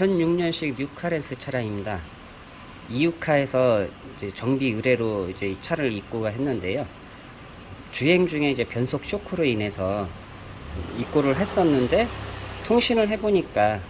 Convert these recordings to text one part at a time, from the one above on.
2006년식 뉴카렌스 차량입니다. 이유카에서 정비 의뢰로 이제 이 차를 입고가 했는데요. 주행 중에 이제 변속 쇼크로 인해서 입고를 했었는데 통신을 해보니까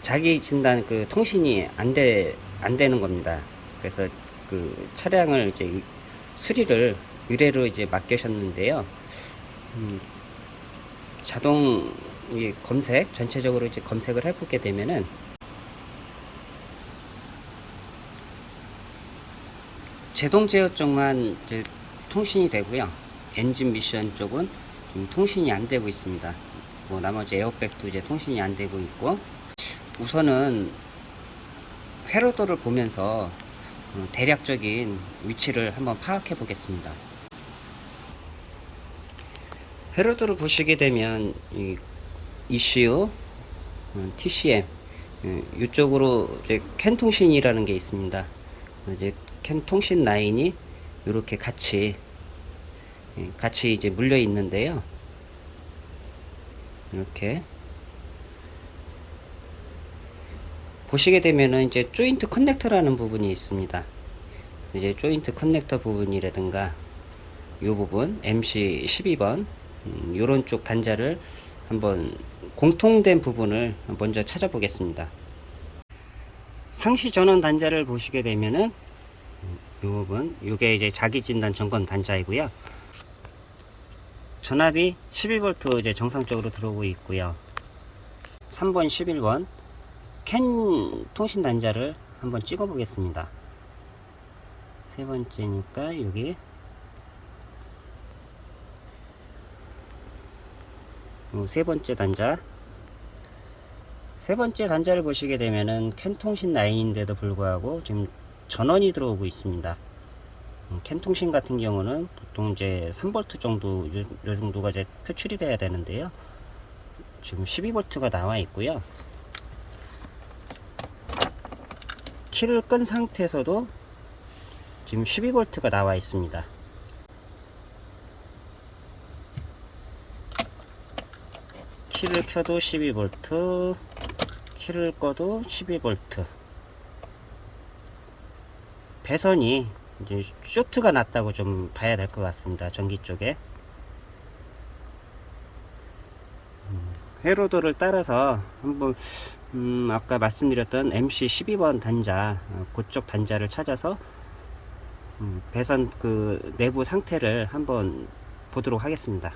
자기 진단 그 통신이 안 돼, 안 되는 겁니다. 그래서 그 차량을 이제 수리를 의뢰로 이제 맡기셨는데요. 음, 자동 이 검색 전체적으로 이제 검색을 해보게 되면은 제동 제어 쪽만 이제 통신이 되고요. 엔진 미션 쪽은 좀 통신이 안 되고 있습니다. 뭐 나머지 에어백도 이제 통신이 안 되고 있고 우선은 회로도를 보면서 어, 대략적인 위치를 한번 파악해 보겠습니다. 회로도를 보시게 되면 이 ECU, 어, TCM 어, 이쪽으로 이제 캔 통신이라는 게 있습니다. 이제 캔 통신 라인이 이렇게 같이 예, 같이 이제 물려 있는데요. 이렇게 보시게 되면은 이제 조인트 커넥터라는 부분이 있습니다. 이제 조인트 커넥터 부분이라든가 이 부분 MC 12번 음, 요런 쪽 단자를 한번 공통된 부분을 먼저 찾아보겠습니다. 상시 전원 단자를 보시게 되면은 이 부분 이게 이제 자기 진단 점검 단자이고요. 전압이 11V 이제 정상적으로 들어오고 있고요. 3번 11번 캔 통신 단자를 한번 찍어 보겠습니다. 세 번째니까 여기 세 번째 단자 세 번째 단자를 보시게 되면은 캔 통신 라인인데도 불구하고 지금 전원이 들어오고 있습니다. 음, 캔 통신 같은 경우는 보통 이제 3V 정도 요, 요 정도가 이제 표출이 돼야 되는데요. 지금 12V가 나와 있고요. 키를 끈 상태에서도 지금 12V가 나와 있습니다. 키를 켜도 12V, 키를 꺼도 12V. 배선이 이제 쇼트가 났다고 좀 봐야 될 것 같습니다. 전기 쪽에. 음, 회로도를 따라서 한번 음, 아까 말씀드렸던 MC 12번 단자 어, 그쪽 단자를 찾아서 음, 배선 그 내부 상태를 한번 보도록 하겠습니다.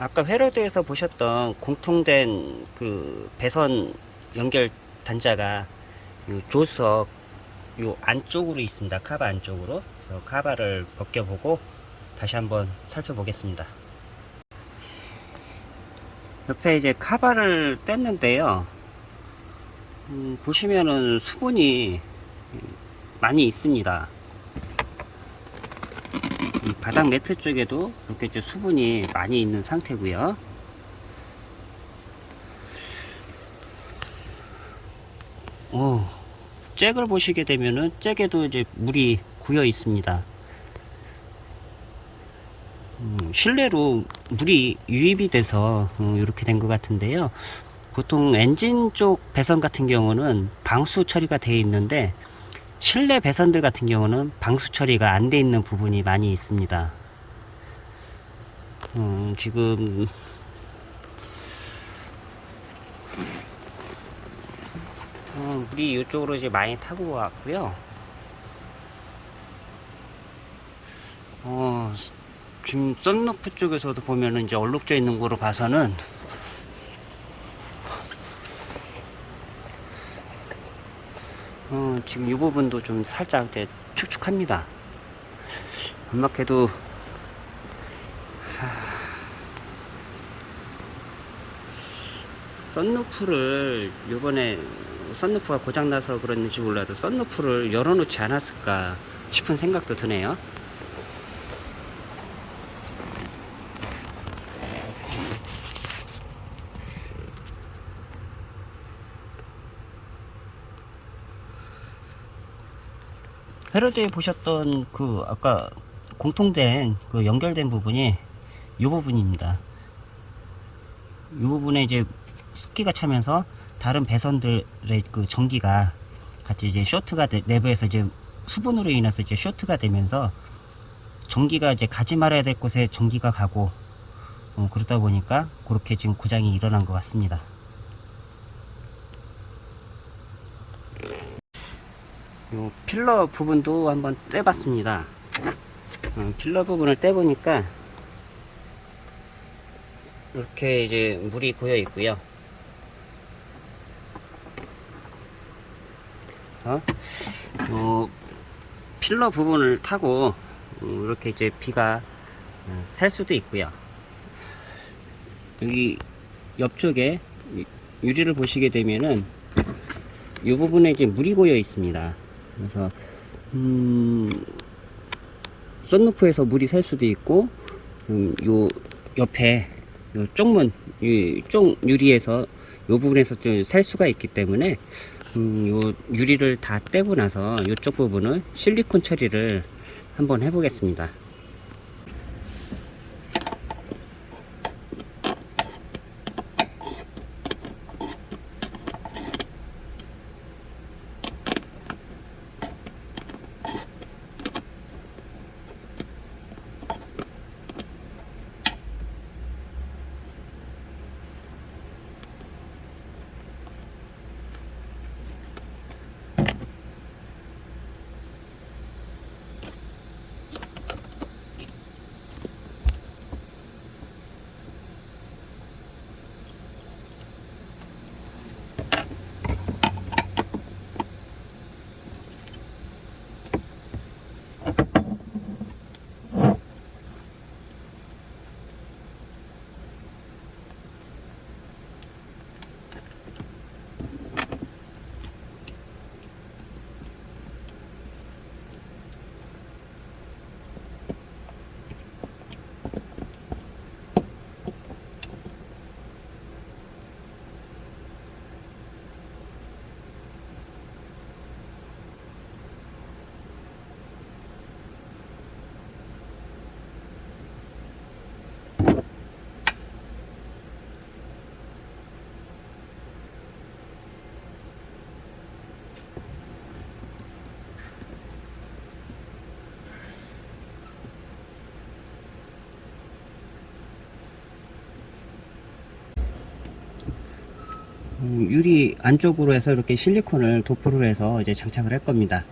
아까 회로도에서 보셨던 공통된 그 배선 연결 단자가 요 조석 요 안쪽으로 있습니다. 카바 안쪽으로. 그래서 카바를 벗겨보고 다시 한번 살펴보겠습니다. 옆에 이제 카바를 뗐는데요. 음, 보시면은 수분이 많이 있습니다. 이 바닥 매트 쪽에도 이렇게 좀 수분이 많이 있는 상태고요. 오, 잭을 보시게 되면은 잭에도 이제 물이 고여 있습니다. 음, 실내로 물이 유입이 돼서 음, 이렇게 된 것 같은데요. 보통 엔진 쪽 배선 같은 경우는 방수 처리가 되어 있는데 실내 배선들 같은 경우는 방수 처리가 안 돼 있는 부분이 많이 있습니다. 음, 지금 어, 물이 이쪽으로 이제 많이 타고 왔고요. 어, 지금 썬루프 쪽에서도 보면은 이제 얼룩져 있는 거로 봐서는 어, 지금 이 부분도 좀 살짝 이제 축축합니다. 안막해도 썬루프를 요번에 썬루프가 고장나서 그랬는지 몰라도 썬루프를 열어놓지 않았을까 싶은 생각도 드네요. 헤로드에 보셨던 그 아까 공통된 그 연결된 부분이 이 부분입니다. 이 부분에 이제 습기가 차면서 다른 배선들의 그 전기가 같이 이제 쇼트가 돼- 내부에서 이제 수분으로 인해서 이제 쇼트가 되면서 전기가 이제 가지 말아야 될 곳에 전기가 가고 어, 그러다 보니까 그렇게 지금 고장이 일어난 것 같습니다. 요 필러 부분도 한번 떼봤습니다. 어, 필러 부분을 떼보니까 이렇게 이제 물이 고여 있고요. 그래서 요 필러 부분을 타고 음, 이렇게 이제 비가 어, 셀 수도 있고요. 여기 옆쪽에 유- 유리를 보시게 되면은 이 부분에 이제 물이 고여 있습니다. 그래서 음, 썬루프에서 물이 셀 수도 있고 음, 요 옆에 요 쪽문 이쪽 유리에서 요 부분에서 좀셀 수가 있기 때문에 음, 요 유리를 다 떼고 나서 이쪽 부분은 실리콘 처리를 한번 해보겠습니다. 유리 안쪽으로 해서 이렇게 실리콘을 도포를 해서 이제 장착을 할 겁니다.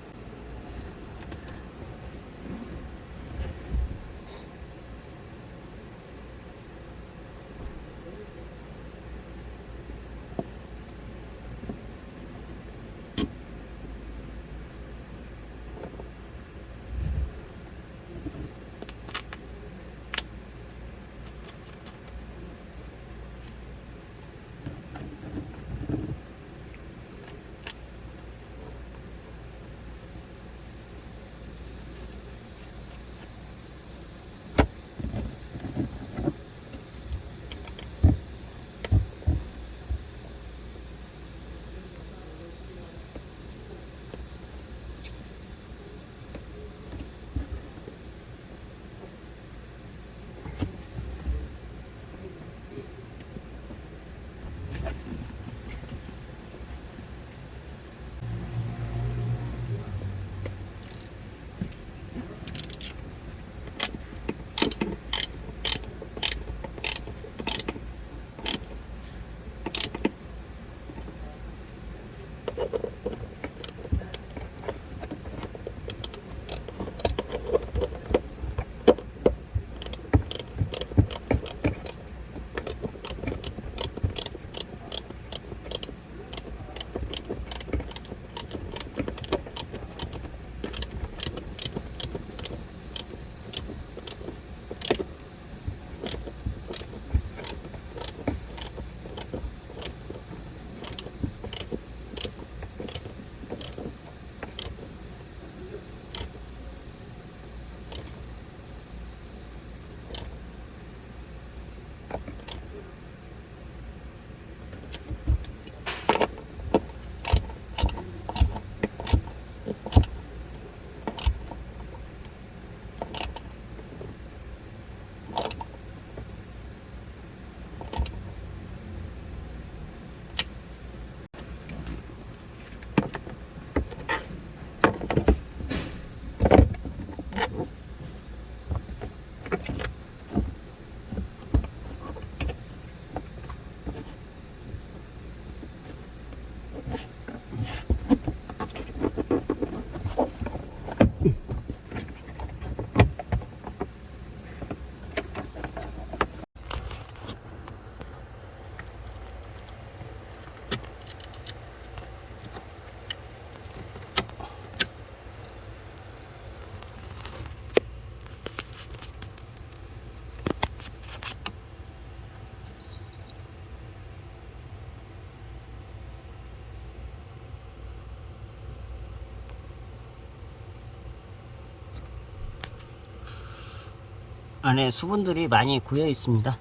안에 수분들이 많이 고여 있습니다.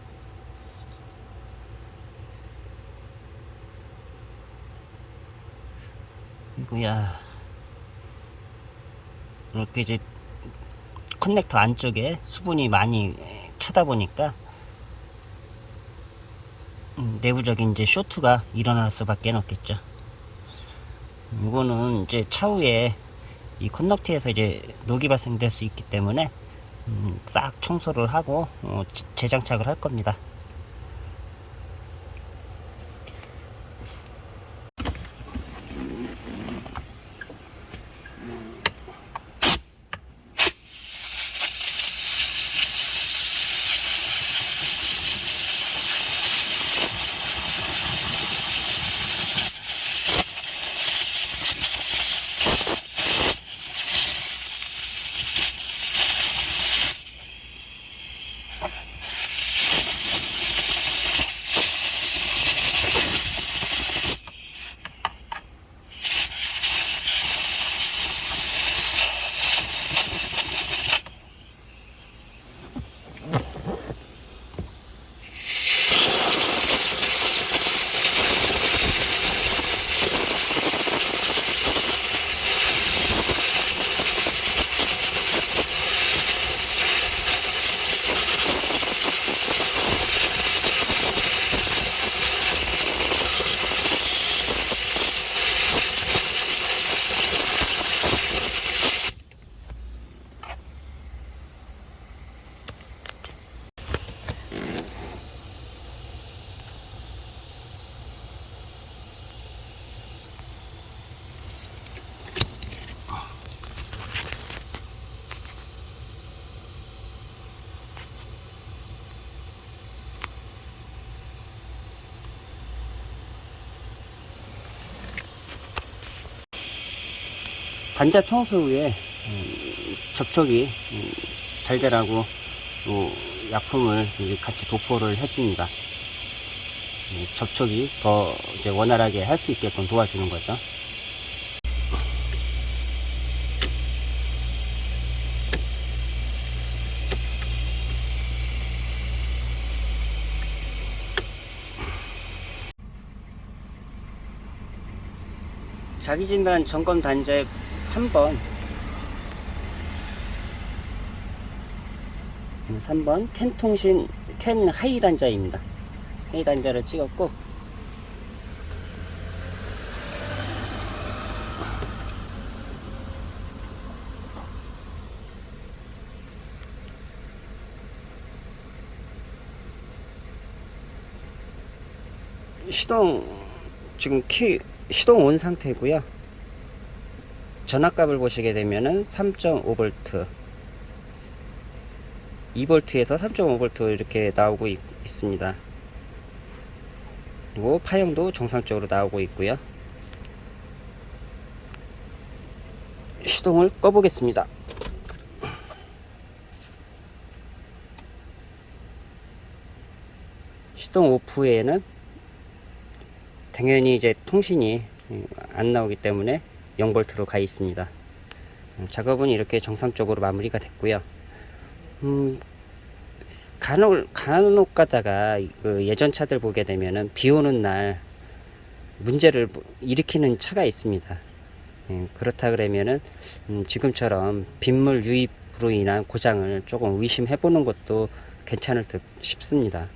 이거야 이렇게 이제 커넥터 안쪽에 수분이 많이 차다 보니까 음, 내부적인 이제 쇼트가 일어날 수밖에 없겠죠. 이거는 이제 차후에 이 컨덕트에서 이제 녹이 발생될 수 있기 때문에 음, 싹 청소를 하고 어, 재- 재장착을 할 겁니다. 반자 청소 후에 음, 접촉이 음, 잘 되라고 또 약품을 같이 도포를 해줍니다. 음, 접촉이 더 원활하게 할 수 있게끔 도와주는 거죠. 자기진단 점검 단자 3번 3번 캔통신 캔 하이 단자입니다. 하이 단자를 찍었고 시동 지금 키 시동 온 상태고요. 전압값을 보시게 되면은 3.5V 2V에서 3.5V 이렇게 나오고 있, 습니다 그리고 파형도 정상적으로 나오고 있고요. 시동을 꺼 보겠습니다. 시동 오프에는 당연히 이제 통신이 음, 안 나오기 때문에 0V로 가 있습니다. 음, 작업은 이렇게 정상적으로 마무리가 됐고요. 음, 간혹, 간혹 가다가 그 예전 차들 보게 되면은 비 오는 날 문제를 일으키는 차가 있습니다. 예, 그렇다 그러면은 음, 지금처럼 빗물 유입으로 인한 고장을 조금 의심해 보는 것도 괜찮을 듯 싶습니다.